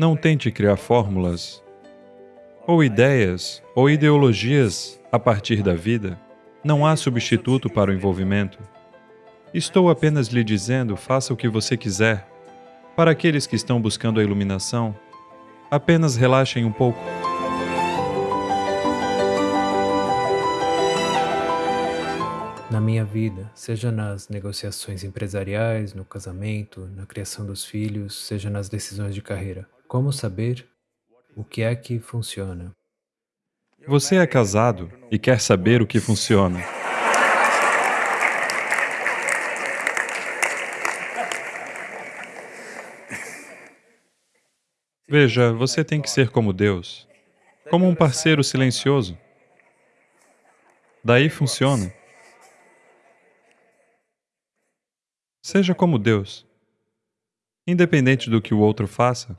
Não tente criar fórmulas, ou ideias, ou ideologias a partir da vida. Não há substituto para o envolvimento. Estou apenas lhe dizendo, faça o que você quiser. Para aqueles que estão buscando a iluminação, apenas relaxem um pouco. Na minha vida, seja nas negociações empresariais, no casamento, na criação dos filhos, seja nas decisões de carreira, como saber o que é que funciona? Você é casado e quer saber o que funciona. Veja, você tem que ser como Deus, como um parceiro silencioso. Daí funciona. Seja como Deus, independente do que o outro faça.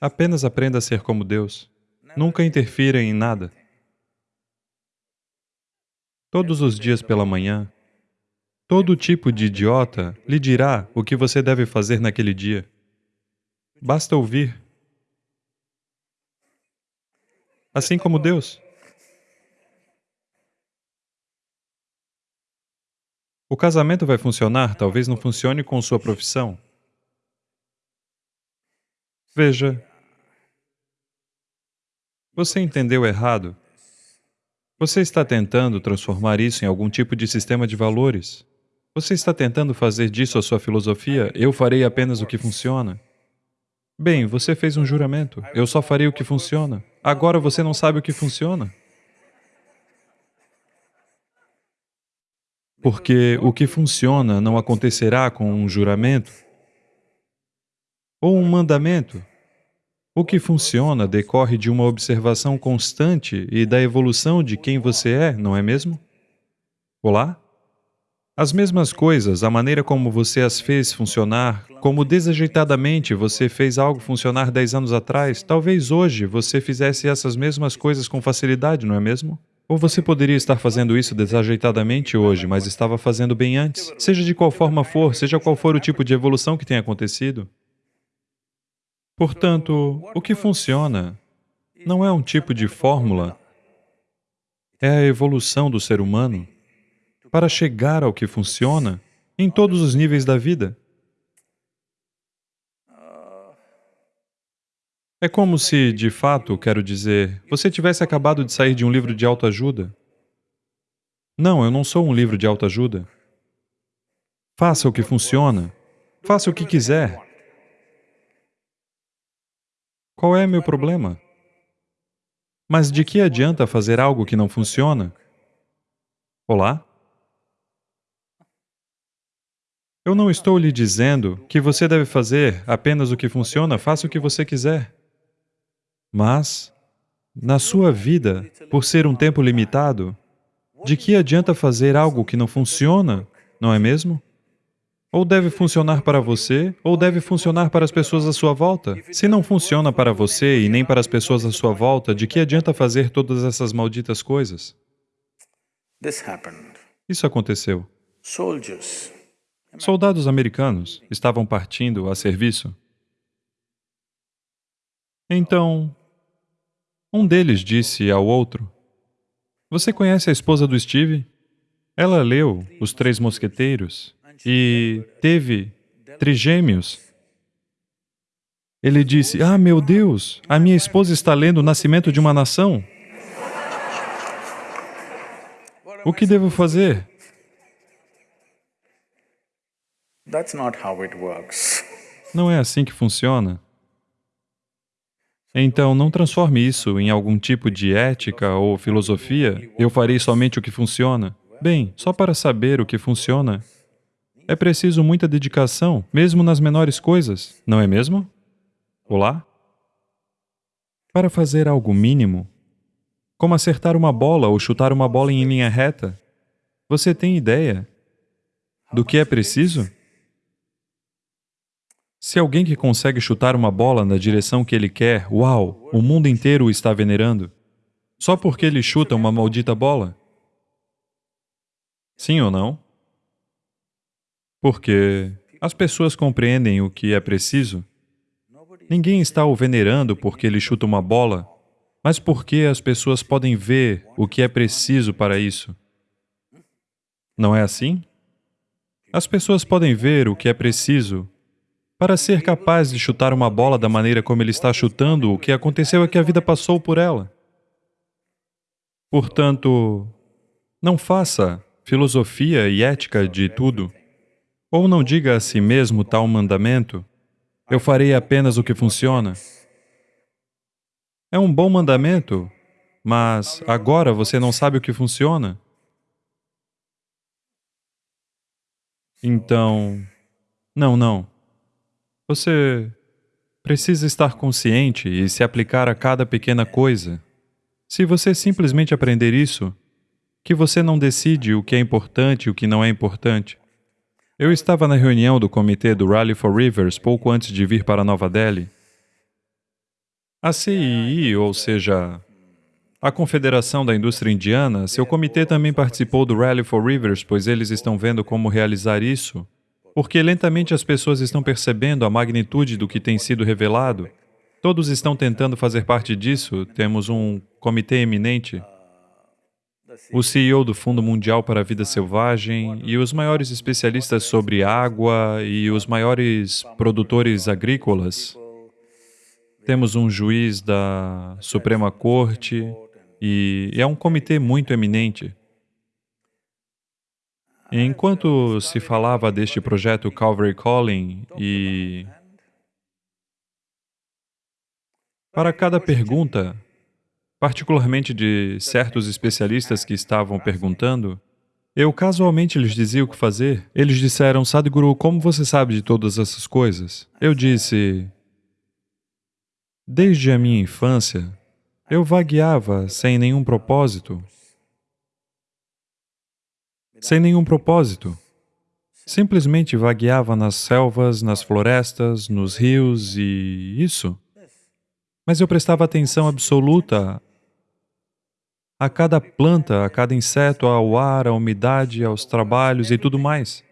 Apenas aprenda a ser como Deus. Nunca interfira em nada. Todos os dias pela manhã, todo tipo de idiota lhe dirá o que você deve fazer naquele dia. Basta ouvir. Assim como Deus. O casamento vai funcionar, talvez não funcione com sua profissão. Veja, você entendeu errado. Você está tentando transformar isso em algum tipo de sistema de valores. Você está tentando fazer disso a sua filosofia, eu farei apenas o que funciona. Bem, você fez um juramento, eu só farei o que funciona. Agora você não sabe o que funciona. Porque o que funciona não acontecerá com um juramento ou um mandamento. O que funciona decorre de uma observação constante e da evolução de quem você é, não é mesmo? Olá? As mesmas coisas, a maneira como você as fez funcionar, como desajeitadamente você fez algo funcionar dez anos atrás, talvez hoje você fizesse essas mesmas coisas com facilidade, não é mesmo? Ou você poderia estar fazendo isso desajeitadamente hoje, mas estava fazendo bem antes. Seja de qual forma for, seja qual for o tipo de evolução que tenha acontecido, Portanto, o que funciona não é um tipo de fórmula, é a evolução do ser humano para chegar ao que funciona em todos os níveis da vida. É como se, de fato, quero dizer, você tivesse acabado de sair de um livro de autoajuda. Não, eu não sou um livro de autoajuda. Faça o que funciona. Faça o que quiser. Qual é meu problema? Mas de que adianta fazer algo que não funciona? Olá? Eu não estou lhe dizendo que você deve fazer apenas o que funciona, faça o que você quiser. Mas, na sua vida, por ser um tempo limitado, de que adianta fazer algo que não funciona, não é mesmo? Ou deve funcionar para você, ou deve funcionar para as pessoas à sua volta. Se não funciona para você e nem para as pessoas à sua volta, de que adianta fazer todas essas malditas coisas? Isso aconteceu. Soldados americanos estavam partindo a serviço. Então, um deles disse ao outro, Você conhece a esposa do Steve? Ela leu Os Três Mosqueteiros e teve trigêmeos. Ele disse, ah, meu Deus, a minha esposa está lendo o nascimento de uma nação. O que devo fazer? Não é assim que funciona. Então, não transforme isso em algum tipo de ética ou filosofia. Eu farei somente o que funciona. Bem, só para saber o que funciona, é preciso muita dedicação, mesmo nas menores coisas, não é mesmo? Olá? Para fazer algo mínimo, como acertar uma bola ou chutar uma bola em linha reta, você tem ideia do que é preciso? Se alguém que consegue chutar uma bola na direção que ele quer, uau, o mundo inteiro o está venerando, só porque ele chuta uma maldita bola? Sim ou não? Porque As pessoas compreendem o que é preciso. Ninguém está o venerando porque ele chuta uma bola, mas porque as pessoas podem ver o que é preciso para isso. Não é assim? As pessoas podem ver o que é preciso para ser capaz de chutar uma bola da maneira como ele está chutando, o que aconteceu é que a vida passou por ela. Portanto, não faça filosofia e ética de tudo. Ou não diga a si mesmo tal mandamento, eu farei apenas o que funciona. É um bom mandamento, mas agora você não sabe o que funciona. Então, não, não. Você precisa estar consciente e se aplicar a cada pequena coisa. Se você simplesmente aprender isso, que você não decide o que é importante e o que não é importante. Eu estava na reunião do comitê do Rally for Rivers pouco antes de vir para Nova Delhi. A CII, ou seja, a Confederação da Indústria Indiana, seu comitê também participou do Rally for Rivers, pois eles estão vendo como realizar isso, porque lentamente as pessoas estão percebendo a magnitude do que tem sido revelado Todos estão tentando fazer parte disso. Temos um comitê eminente, o CEO do Fundo Mundial para a Vida Selvagem e os maiores especialistas sobre água e os maiores produtores agrícolas. Temos um juiz da Suprema Corte e é um comitê muito eminente. Enquanto se falava deste projeto Calvary Calling e Para cada pergunta, particularmente de certos especialistas que estavam perguntando, eu casualmente lhes dizia o que fazer. Eles disseram, Sadhguru, como você sabe de todas essas coisas? Eu disse, desde a minha infância, eu vagueava sem nenhum propósito. Sem nenhum propósito. Simplesmente vagueava nas selvas, nas florestas, nos rios e isso. Mas eu prestava atenção absoluta a cada planta, a cada inseto, ao ar, à umidade, aos trabalhos e tudo mais.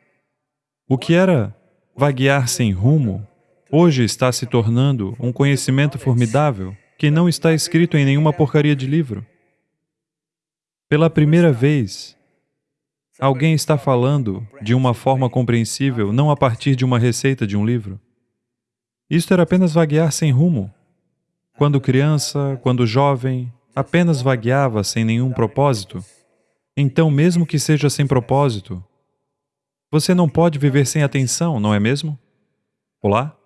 O que era vaguear sem rumo, hoje está se tornando um conhecimento formidável que não está escrito em nenhuma porcaria de livro. Pela primeira vez, alguém está falando de uma forma compreensível, não a partir de uma receita de um livro. Isto era apenas vaguear sem rumo. Quando criança, quando jovem, apenas vagueava sem nenhum propósito, então, mesmo que seja sem propósito, você não pode viver sem atenção, não é mesmo? Olá?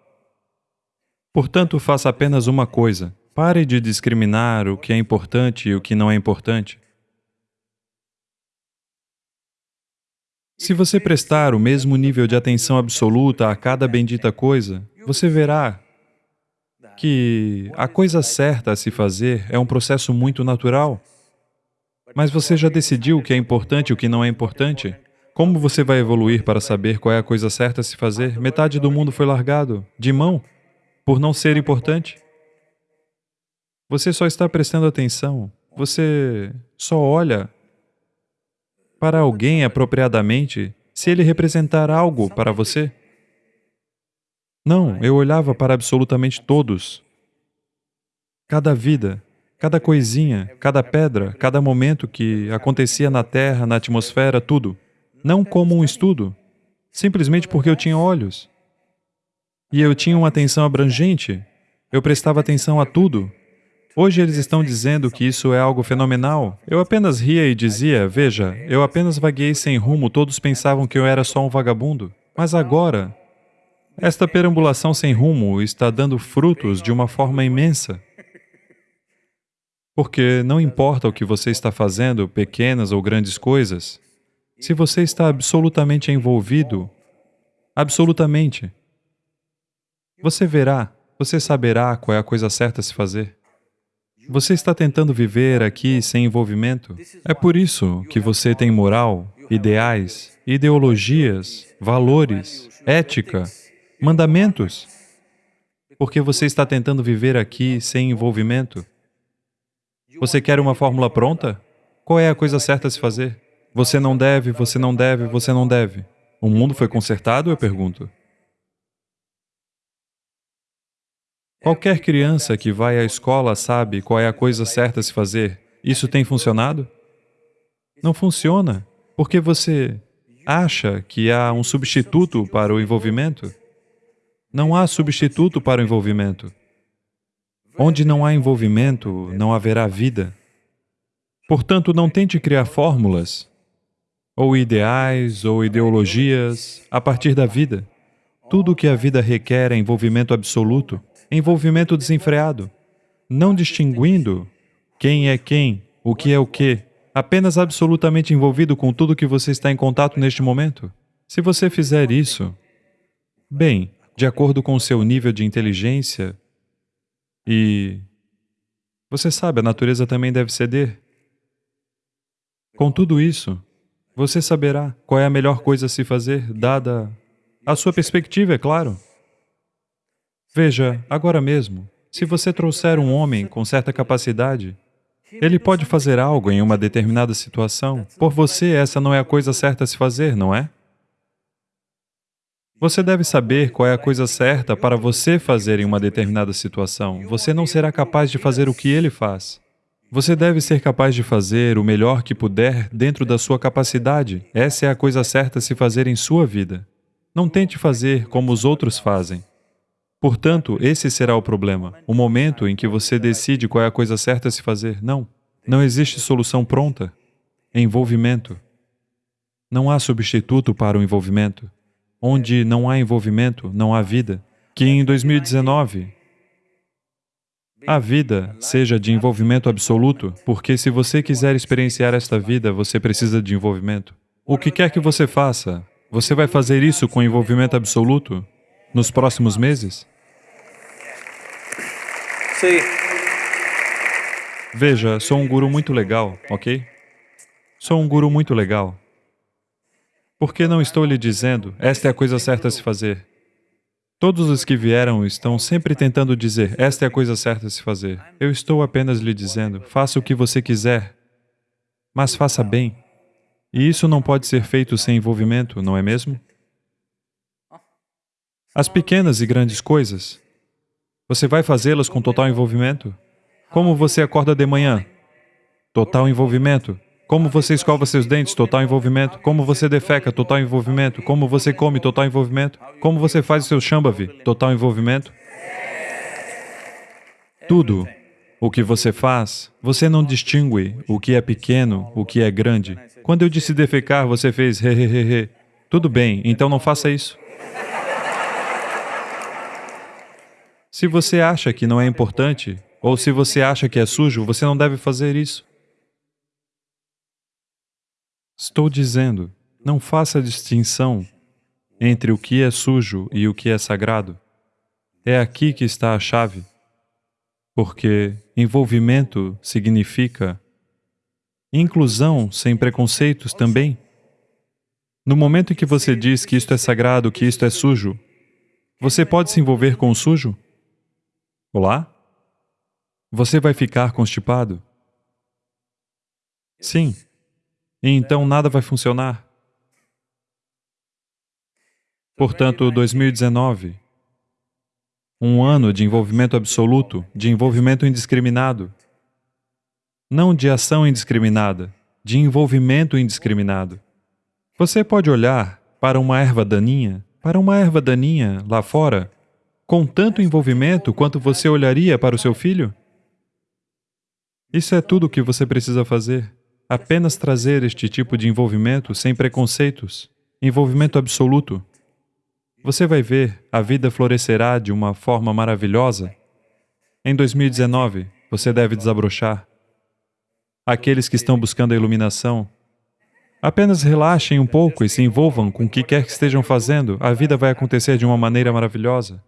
Portanto, faça apenas uma coisa. Pare de discriminar o que é importante e o que não é importante. Se você prestar o mesmo nível de atenção absoluta a cada bendita coisa, você verá que a coisa certa a se fazer é um processo muito natural. Mas você já decidiu o que é importante e o que não é importante? Como você vai evoluir para saber qual é a coisa certa a se fazer? Metade do mundo foi largado de mão por não ser importante. Você só está prestando atenção, você só olha para alguém apropriadamente se ele representar algo para você. Não, eu olhava para absolutamente todos. Cada vida, cada coisinha, cada pedra, cada momento que acontecia na Terra, na atmosfera, tudo. Não como um estudo, simplesmente porque eu tinha olhos. E eu tinha uma atenção abrangente, eu prestava atenção a tudo. Hoje eles estão dizendo que isso é algo fenomenal. Eu apenas ria e dizia, veja, eu apenas vaguei sem rumo, todos pensavam que eu era só um vagabundo. Mas agora, esta perambulação sem rumo está dando frutos de uma forma imensa. Porque não importa o que você está fazendo, pequenas ou grandes coisas, se você está absolutamente envolvido, absolutamente, você verá, você saberá qual é a coisa certa a se fazer. Você está tentando viver aqui sem envolvimento. É por isso que você tem moral, ideais, ideologias, valores, ética, mandamentos, porque você está tentando viver aqui sem envolvimento. Você quer uma fórmula pronta? Qual é a coisa certa a se fazer? Você não deve, você não deve, você não deve. O mundo foi consertado, eu pergunto. Qualquer criança que vai à escola sabe qual é a coisa certa a se fazer. Isso tem funcionado? Não funciona, porque você acha que há um substituto para o envolvimento. Não há substituto para o envolvimento. Onde não há envolvimento, não haverá vida. Portanto, não tente criar fórmulas, ou ideais, ou ideologias, a partir da vida. Tudo o que a vida requer é envolvimento absoluto, envolvimento desenfreado, não distinguindo quem é quem, o que é o que, apenas absolutamente envolvido com tudo que você está em contato neste momento. Se você fizer isso, bem, de acordo com o seu nível de inteligência, e você sabe, a natureza também deve ceder. Com tudo isso, você saberá qual é a melhor coisa a se fazer, dada a sua perspectiva, é claro. Veja, agora mesmo, se você trouxer um homem com certa capacidade, ele pode fazer algo em uma determinada situação. Por você, essa não é a coisa certa a se fazer, não é? Você deve saber qual é a coisa certa para você fazer em uma determinada situação. Você não será capaz de fazer o que ele faz. Você deve ser capaz de fazer o melhor que puder dentro da sua capacidade. Essa é a coisa certa a se fazer em sua vida. Não tente fazer como os outros fazem. Portanto, esse será o problema, o momento em que você decide qual é a coisa certa a se fazer. Não, não existe solução pronta. Envolvimento. Não há substituto para o envolvimento. Onde não há envolvimento, não há vida. Que em 2019 a vida seja de envolvimento absoluto, porque se você quiser experienciar esta vida, você precisa de envolvimento. O que quer que você faça, você vai fazer isso com envolvimento absoluto nos próximos meses? Sim. Veja, sou um guru muito legal, ok? Sou um guru muito legal. Por que não estou lhe dizendo, esta é a coisa certa a se fazer? Todos os que vieram estão sempre tentando dizer, esta é a coisa certa a se fazer. Eu estou apenas lhe dizendo, faça o que você quiser, mas faça bem. E isso não pode ser feito sem envolvimento, não é mesmo? As pequenas e grandes coisas, você vai fazê-las com total envolvimento? Como você acorda de manhã? Total envolvimento. Como você escova seus dentes, total envolvimento. Como você defeca, total envolvimento. Como você come, total envolvimento. Como você faz o seu shambhavi, total envolvimento. Tudo o que você faz, você não distingue o que é pequeno, o que é grande. Quando eu disse defecar, você fez he, he, he, he. Tudo bem, então não faça isso. Se você acha que não é importante, ou se você acha que é sujo, você não deve fazer isso. Estou dizendo, não faça distinção entre o que é sujo e o que é sagrado. É aqui que está a chave, porque envolvimento significa inclusão sem preconceitos também. No momento em que você diz que isto é sagrado, que isto é sujo, você pode se envolver com o sujo? Olá? Você vai ficar constipado? Sim. E então nada vai funcionar. Portanto, 2019, um ano de envolvimento absoluto, de envolvimento indiscriminado. Não de ação indiscriminada, de envolvimento indiscriminado. Você pode olhar para uma erva daninha, para uma erva daninha lá fora, com tanto envolvimento quanto você olharia para o seu filho? Isso é tudo o que você precisa fazer. Apenas trazer este tipo de envolvimento sem preconceitos, envolvimento absoluto. Você vai ver, a vida florescerá de uma forma maravilhosa. Em 2019, você deve desabrochar. Aqueles que estão buscando a iluminação, apenas relaxem um pouco e se envolvam com o que quer que estejam fazendo, a vida vai acontecer de uma maneira maravilhosa.